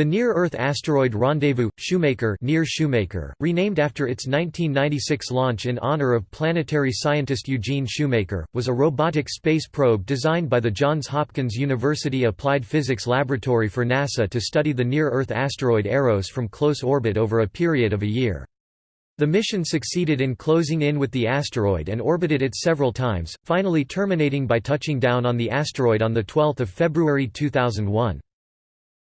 The Near-Earth asteroid rendezvous, Shoemaker near Shoemaker, renamed after its 1996 launch in honor of planetary scientist Eugene Shoemaker, was a robotic space probe designed by the Johns Hopkins University Applied Physics Laboratory for NASA to study the near-Earth asteroid Eros from close orbit over a period of a year. The mission succeeded in closing in with the asteroid and orbited it several times, finally terminating by touching down on the asteroid on 12 February 2001.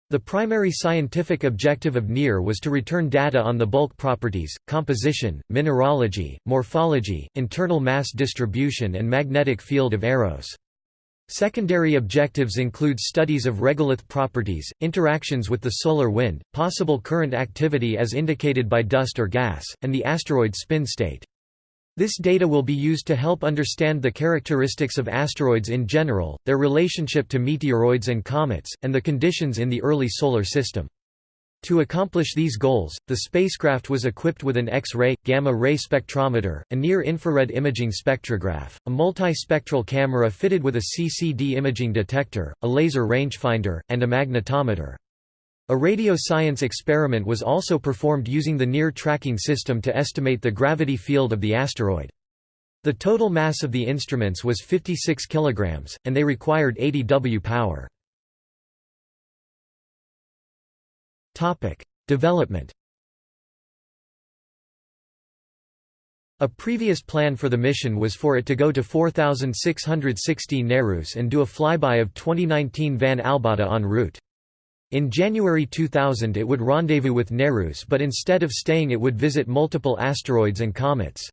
The primary scientific objective of NEAR was to return data on the bulk properties, composition, mineralogy, morphology, internal mass distribution and magnetic field of Eros. Secondary objectives include studies of regolith properties, interactions with the solar wind, possible current activity as indicated by dust or gas, and the asteroid spin state. This data will be used to help understand the characteristics of asteroids in general, their relationship to meteoroids and comets, and the conditions in the early Solar System. To accomplish these goals, the spacecraft was equipped with an X-ray, gamma-ray spectrometer, a near-infrared imaging spectrograph, a multispectral camera fitted with a CCD imaging detector, a laser rangefinder, and a magnetometer. A radio science experiment was also performed using the NEAR tracking system to estimate the gravity field of the asteroid. The total mass of the instruments was 56 kg, and they required 80 W power. Development A previous plan for the mission was for it to go to 4,660 Nereus and do a flyby of 2019 Van Albada en route. In January 2000 it would rendezvous with Nereus but instead of staying it would visit multiple asteroids and comets.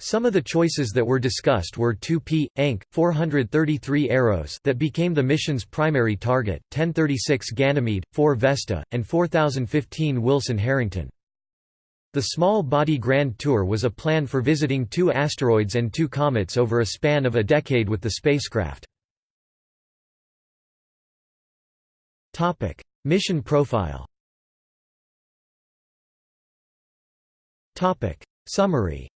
Some of the choices that were discussed were 2P, Encke, 433 Eros that became the mission's primary target, 1036 Ganymede, 4 Vesta, and 4015 Wilson Harrington. The Small Body Grand Tour was a plan for visiting two asteroids and two comets over a span of a decade with the spacecraft. Topic: Mission profile. Topic: Summary.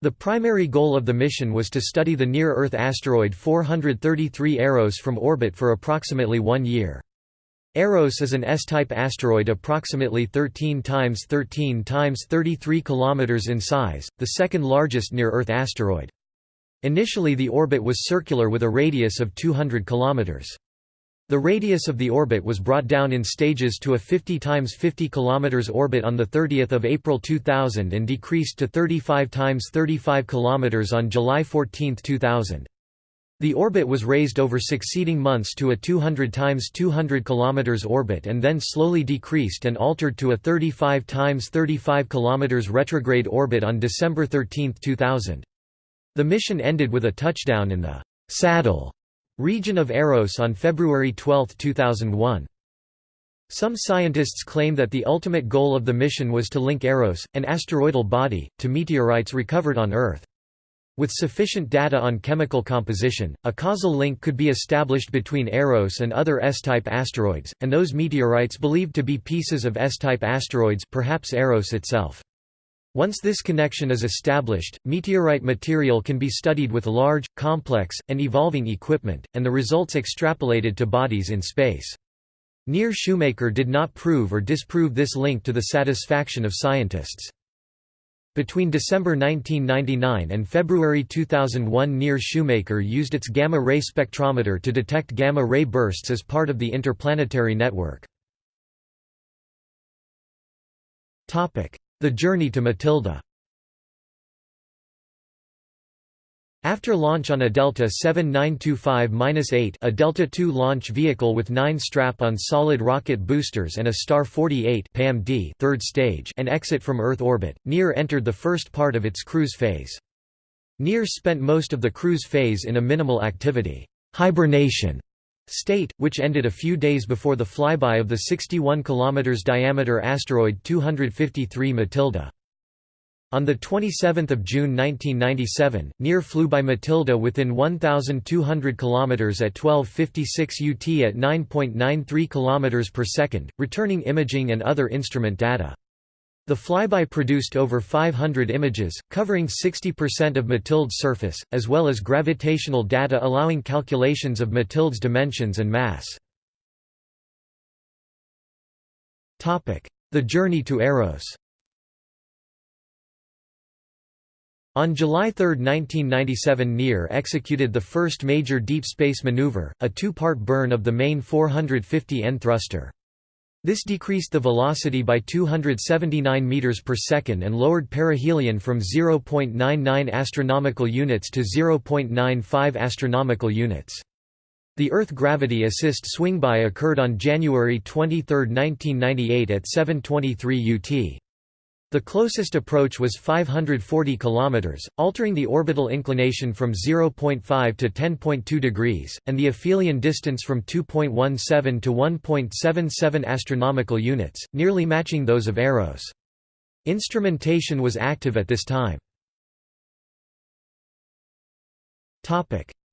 The primary goal of the mission was to study the near-Earth asteroid 433 Eros from orbit for approximately one year. Eros is an S-type asteroid approximately 13 times 13 times 33 km in size, the second largest near-Earth asteroid. Initially the orbit was circular with a radius of 200 km. The radius of the orbit was brought down in stages to a 50 times 50 km orbit on 30 April 2000 and decreased to 35 times 35 km on July 14, 2000. The orbit was raised over succeeding months to a 200 times 200 km orbit and then slowly decreased and altered to a 35 times 35 km retrograde orbit on December 13, 2000. The mission ended with a touchdown in the «saddle» region of Eros on February 12, 2001. Some scientists claim that the ultimate goal of the mission was to link Eros, an asteroidal body, to meteorites recovered on Earth. With sufficient data on chemical composition, a causal link could be established between Eros and other S-type asteroids, and those meteorites believed to be pieces of S-type asteroids perhaps Eros itself. Once this connection is established, meteorite material can be studied with large, complex, and evolving equipment, and the results extrapolated to bodies in space. Near Shoemaker did not prove or disprove this link to the satisfaction of scientists. Between December 1999 and February 2001 Near Shoemaker used its gamma-ray spectrometer to detect gamma-ray bursts as part of the interplanetary network. The journey to Mathilde. After launch on a Delta 7925-8 a Delta II launch vehicle with nine strap-on solid rocket boosters and a Star 48 PAM-D third stage and exit from Earth orbit, NEAR entered the first part of its cruise phase. NEAR spent most of the cruise phase in a minimal activity. Hibernation state, which ended a few days before the flyby of the 61 km diameter asteroid 253 Mathilde. On 27 June 1997, NEAR flew by Mathilde within 1,200 km at 1256 UT at 9.93 km per second, returning imaging and other instrument data. The flyby produced over 500 images, covering 60% of Mathilde's surface, as well as gravitational data allowing calculations of Mathilde's dimensions and mass. The journey to Eros On July 3, 1997 NEAR executed the first major deep space maneuver, a two-part burn of the main 450N thruster. This decreased the velocity by 279 meters per second and lowered perihelion from 0.99 astronomical units to 0.95 astronomical units. The Earth gravity assist swingby occurred on January 23, 1998 at 7:23 UT. The closest approach was 540 km, altering the orbital inclination from 0.5 to 10.2 degrees, and the aphelion distance from 2.17 to 1.77 astronomical units, nearly matching those of Eros. Instrumentation was active at this time.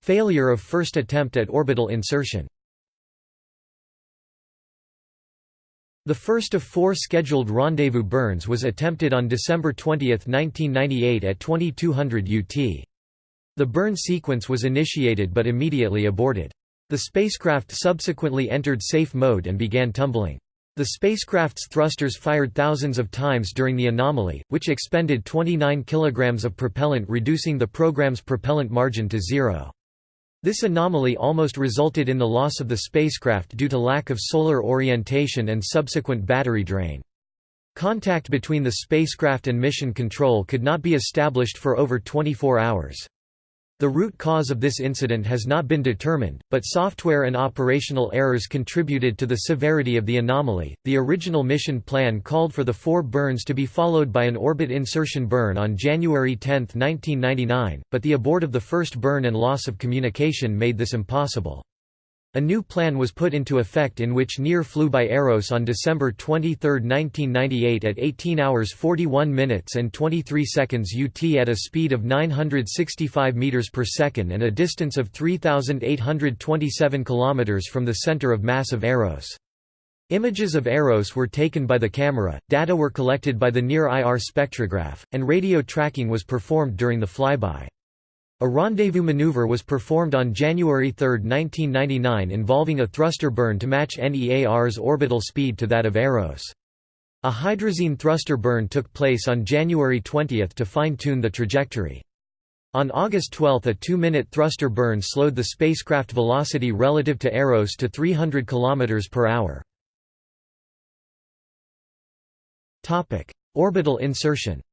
Failure of first attempt at orbital insertion The first of four scheduled rendezvous burns was attempted on December 20, 1998 at 2200 UT. The burn sequence was initiated but immediately aborted. The spacecraft subsequently entered safe mode and began tumbling. The spacecraft's thrusters fired thousands of times during the anomaly, which expended 29 kilograms of propellant reducing the program's propellant margin to zero. This anomaly almost resulted in the loss of the spacecraft due to lack of solar orientation and subsequent battery drain. Contact between the spacecraft and mission control could not be established for over 24 hours. The root cause of this incident has not been determined, but software and operational errors contributed to the severity of the anomaly. The original mission plan called for the four burns to be followed by an orbit insertion burn on January 10, 1999, but the abort of the first burn and loss of communication made this impossible. A new plan was put into effect in which NEAR flew by Eros on December 23, 1998 at 18 hours 41 minutes and 23 seconds UT at a speed of 965 meters per second and a distance of 3827 kilometers from the center of mass of Eros. Images of Eros were taken by the camera, data were collected by the NIR IR spectrograph, and radio tracking was performed during the flyby. A rendezvous maneuver was performed on January 3, 1999 involving a thruster burn to match NEAR's orbital speed to that of Eros. A hydrazine thruster burn took place on January 20 to fine-tune the trajectory. On August 12 a two-minute thruster burn slowed the spacecraft velocity relative to Eros to 300 km per hour. Orbital insertion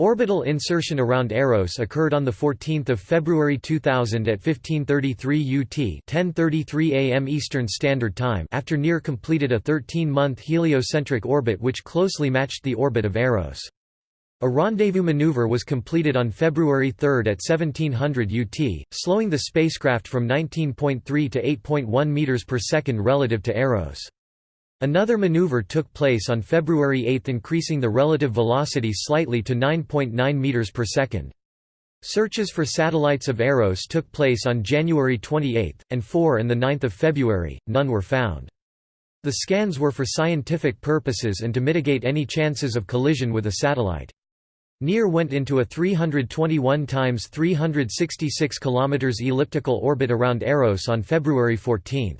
Orbital insertion around Eros occurred on 14 February 2000 at 1533 UT 1033 AM Eastern Standard Time after NEAR completed a 13-month heliocentric orbit which closely matched the orbit of Eros. A rendezvous maneuver was completed on February 3 at 1700 UT, slowing the spacecraft from 19.3 to 8.1 meters per second relative to Eros. Another maneuver took place on February 8 increasing the relative velocity slightly to 9.9 meters per second. Searches for satellites of Eros took place on January 28, and 4 and 9 February, none were found. The scans were for scientific purposes and to mitigate any chances of collision with a satellite. NEAR went into a 321 times 366 km elliptical orbit around Eros on February 14.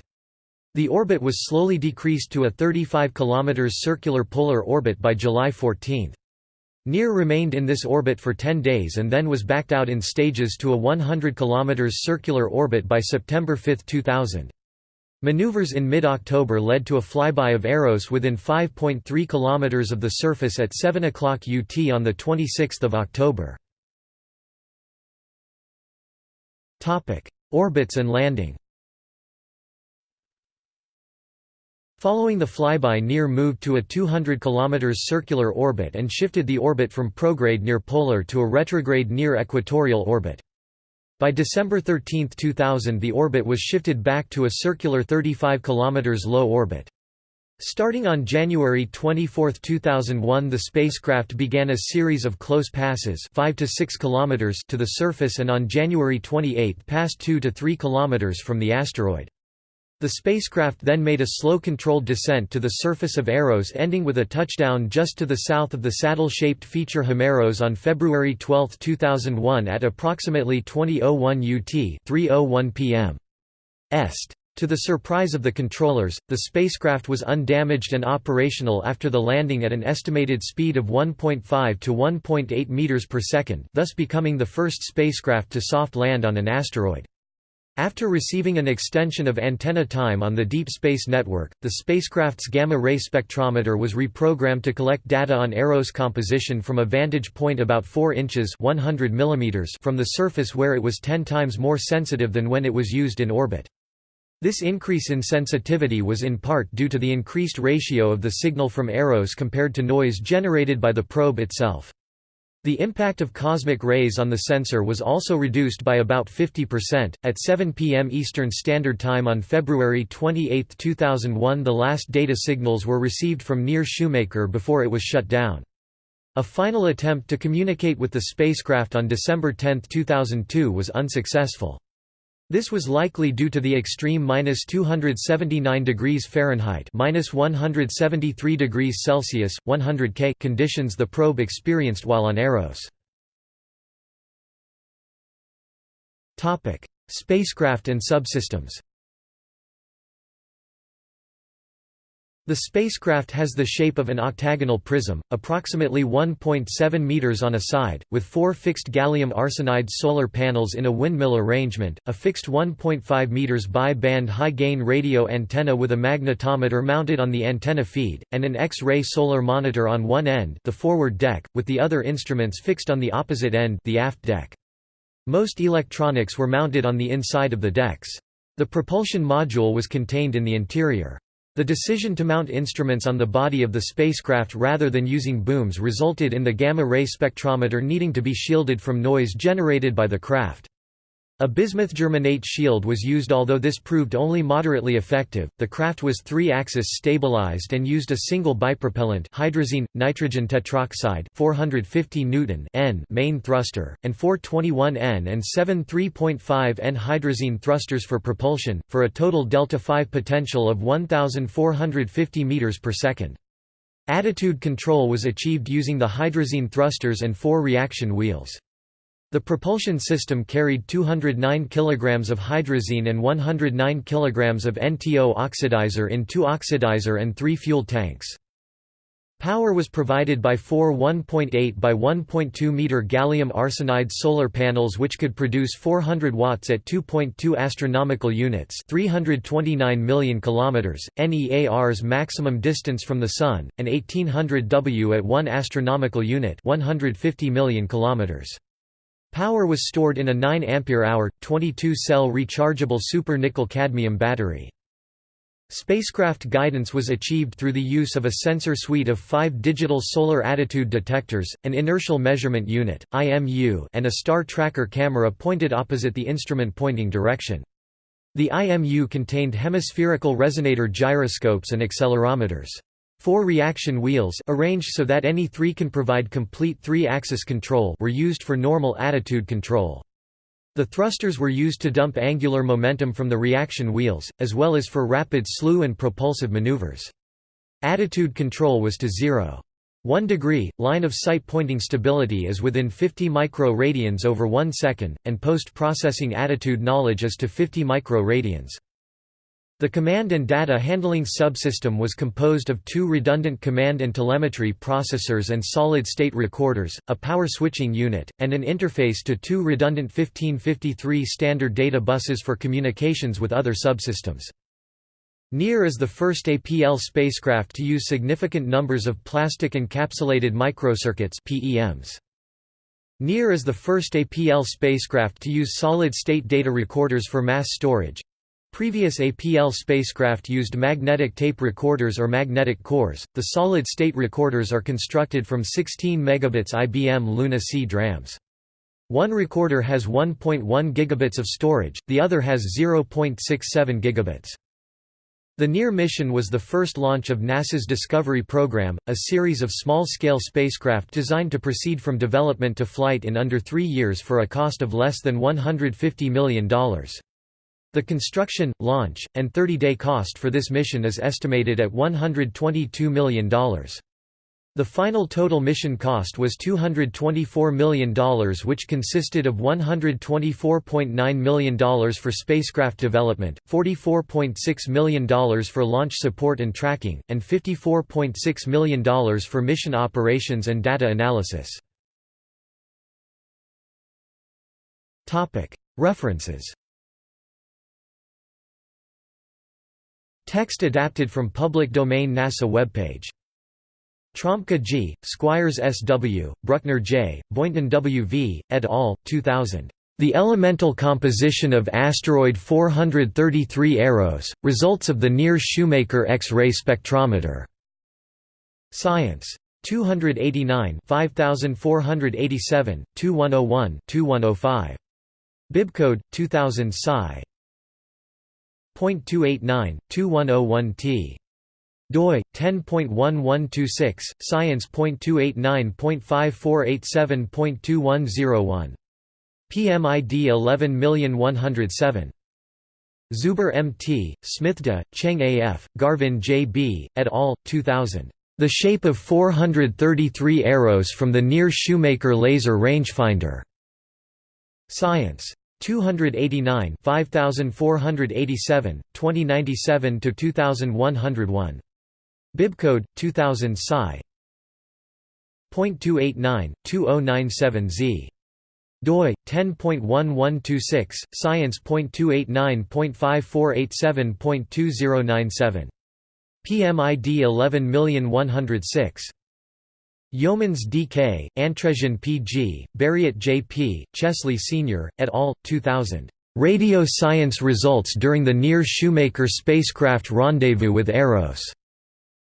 The orbit was slowly decreased to a 35 km circular polar orbit by July 14. NEAR remained in this orbit for 10 days and then was backed out in stages to a 100 km circular orbit by September 5, 2000. Maneuvers in mid-October led to a flyby of Eros within 5.3 km of the surface at 7 o'clock UT on 26 October. Orbits and landing Following the flyby NEAR moved to a 200 km circular orbit and shifted the orbit from prograde near polar to a retrograde near equatorial orbit. By December 13, 2000 the orbit was shifted back to a circular 35 km low orbit. Starting on January 24, 2001 the spacecraft began a series of close passes 5 to 6 km to the surface and on January 28 passed 2 to 3 km from the asteroid. The spacecraft then made a slow controlled descent to the surface of Eros ending with a touchdown just to the south of the saddle-shaped feature Himeros on February 12, 2001 at approximately 2001 UT 3:01 p.m. Est. To the surprise of the controllers, the spacecraft was undamaged and operational after the landing at an estimated speed of 1.5 to 1.8 meters per second, thus becoming the first spacecraft to soft land on an asteroid. After receiving an extension of antenna time on the Deep Space Network, the spacecraft's gamma-ray spectrometer was reprogrammed to collect data on Eros composition from a vantage point about 4 inches 100 mm from the surface where it was 10 times more sensitive than when it was used in orbit. This increase in sensitivity was in part due to the increased ratio of the signal from Eros compared to noise generated by the probe itself. The impact of cosmic rays on the sensor was also reduced by about 50%. At 7 p.m. Eastern Standard Time on February 28, 2001, the last data signals were received from Near Shoemaker before it was shut down. A final attempt to communicate with the spacecraft on December 10, 2002 was unsuccessful. This was likely due to the extreme minus 279 degrees Fahrenheit minus 173 degrees Celsius, 100 K conditions the probe experienced while on Eros. Spacecraft and subsystems The spacecraft has the shape of an octagonal prism, approximately 1.7 meters on a side, with four fixed gallium arsenide solar panels in a windmill arrangement, a fixed 1.5 meters bi-band high-gain radio antenna with a magnetometer mounted on the antenna feed, and an X-ray solar monitor on one end the forward deck, with the other instruments fixed on the opposite end the aft deck. Most electronics were mounted on the inside of the decks. The propulsion module was contained in the interior. The decision to mount instruments on the body of the spacecraft rather than using booms resulted in the gamma-ray spectrometer needing to be shielded from noise generated by the craft. A bismuth germanate shield was used although this proved only moderately effective. The craft was three-axis stabilized and used a single bipropellant hydrazine nitrogen tetroxide 450 Newton N main thruster and 421N and 7 3.5N hydrazine thrusters for propulsion for a total delta V potential of 1450 meters per second. Attitude control was achieved using the hydrazine thrusters and four reaction wheels. The propulsion system carried 209 kg of hydrazine and 109 kg of NTO oxidizer in two oxidizer and three fuel tanks. Power was provided by four 1.8 by 1.2 meter gallium arsenide solar panels which could produce 400 watts at 2.2 astronomical units, 329 million kilometers, NEAR's maximum distance from the sun, and 1800 W at 1 astronomical unit, 150 million kilometers. Power was stored in a 9 ampere-hour, 22-cell rechargeable super-nickel-cadmium battery. Spacecraft guidance was achieved through the use of a sensor suite of five digital solar attitude detectors, an inertial measurement unit (IMU), and a star tracker camera pointed opposite the instrument pointing direction. The IMU contained hemispherical resonator gyroscopes and accelerometers. Four reaction wheels arranged so that any three can provide complete three-axis control were used for normal attitude control. The thrusters were used to dump angular momentum from the reaction wheels, as well as for rapid slew and propulsive maneuvers. Attitude control was to 0. 1 degree, line of sight pointing stability is within 50 micro-radians over 1 second, and post-processing attitude knowledge is to 50 micro-radians. The command and data handling subsystem was composed of two redundant command and telemetry processors and solid-state recorders, a power switching unit, and an interface to two redundant 1553 standard data buses for communications with other subsystems. NEAR is the first APL spacecraft to use significant numbers of plastic encapsulated microcircuits PEMs. NEAR is the first APL spacecraft to use solid-state data recorders for mass storage, Previous APL spacecraft used magnetic tape recorders or magnetic cores. The solid-state recorders are constructed from 16 megabits IBM Luna C DRAMs. One recorder has 1.1 gigabits of storage, the other has 0.67 gigabits. The NEAR mission was the first launch of NASA's Discovery program, a series of small-scale spacecraft designed to proceed from development to flight in under three years for a cost of less than $150 million. The construction, launch, and 30-day cost for this mission is estimated at $122 million. The final total mission cost was $224 million which consisted of $124.9 million for spacecraft development, $44.6 million for launch support and tracking, and $54.6 million for mission operations and data analysis. References Text adapted from public domain NASA webpage Trombka G., Squyres S. W., Bruckner J., Boynton W. V., et al., 2000. The Elemental Composition of Asteroid 433 Eros, Results of the Near-Shoemaker X-ray Spectrometer. Science. 289 5487, 2101 2105. Bibcode, 2000 Sci. .289, 2101 t doi 10.1126 science.289.5487.2101 PMID 11107 Zuber M.T., Smithda, Cheng A.F., Garvin J.B., et al., 2000. The Shape of 433 Eros from the Near Shoemaker Laser Rangefinder. Science. 289 5487, 2097–2101 Bibcode 2000 Sci. .289/2097Z. doi 10.1126 science.289.5487.2097. PMID 11106. Yeomans D.K., Antreasian P.G., Berriot J.P., Chesley Sr., et al., 2000. Radio Science Results During the Near Shoemaker Spacecraft Rendezvous with Eros.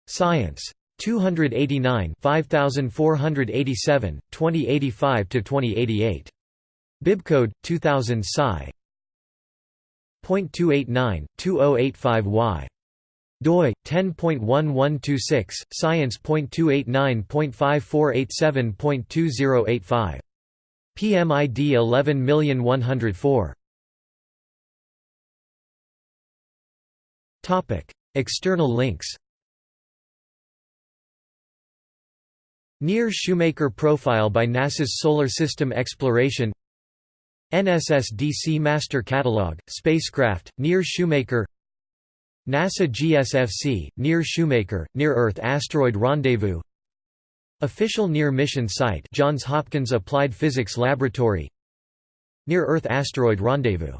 Science. 289 5487, 2085–2088. Bibcode, 2000 Sci. .289, 2085y. Doi 10.1126 science.289.5487.2085 PMID 11104 Topic External links. Near Shoemaker profile by NASA's Solar System Exploration. NSS-DC Master Catalog, Spacecraft, Near Shoemaker NASA GSFC, Near Shoemaker, Near-Earth Asteroid Rendezvous. Official Near Mission Site Johns Hopkins Applied Physics Laboratory. Near-Earth Asteroid Rendezvous